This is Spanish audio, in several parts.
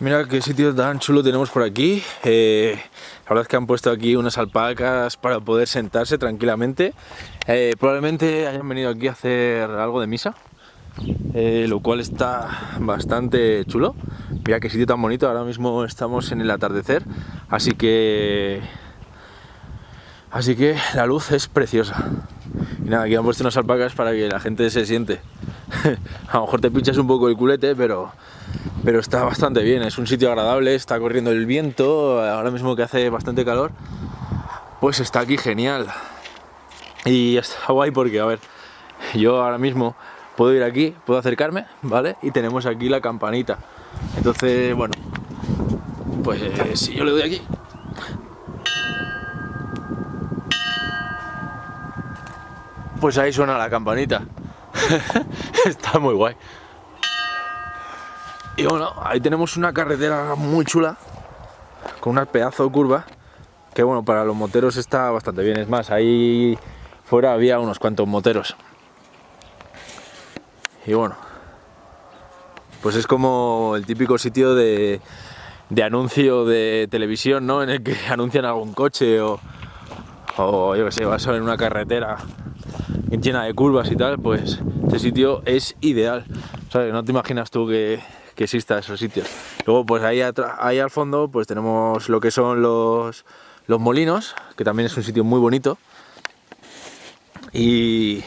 Mira qué sitio tan chulo tenemos por aquí. Eh, la verdad es que han puesto aquí unas alpacas para poder sentarse tranquilamente. Eh, probablemente hayan venido aquí a hacer algo de misa, eh, lo cual está bastante chulo. Mira qué sitio tan bonito. Ahora mismo estamos en el atardecer, así que así que la luz es preciosa. Y nada, aquí han puesto unas alpacas para que la gente se siente. a lo mejor te pinchas un poco el culete, pero pero está bastante bien, es un sitio agradable, está corriendo el viento, ahora mismo que hace bastante calor, pues está aquí genial. Y está guay porque, a ver, yo ahora mismo puedo ir aquí, puedo acercarme, ¿vale? Y tenemos aquí la campanita. Entonces, bueno, pues si yo le doy aquí... Pues ahí suena la campanita. está muy guay. Y bueno, ahí tenemos una carretera muy chula, con una pedazo de curva, que bueno, para los moteros está bastante bien. Es más, ahí fuera había unos cuantos moteros. Y bueno, pues es como el típico sitio de, anuncio de televisión, ¿no? En el que anuncian algún coche o, o yo que sé, vas a ver una carretera llena de curvas y tal, pues este sitio es ideal. ¿Sabes? No te imaginas tú que que exista esos sitios. Luego pues ahí, ahí al fondo pues tenemos lo que son los, los molinos, que también es un sitio muy bonito. Y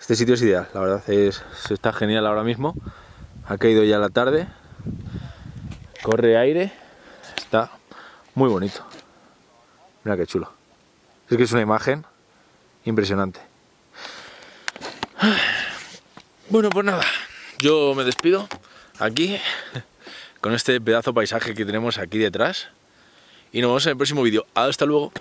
este sitio es ideal, la verdad es, está genial ahora mismo. Ha caído ya la tarde, corre aire, está muy bonito. Mira qué chulo. Es que es una imagen impresionante. Bueno, pues nada, yo me despido aquí con este pedazo paisaje que tenemos aquí detrás y nos vemos en el próximo vídeo. Hasta luego.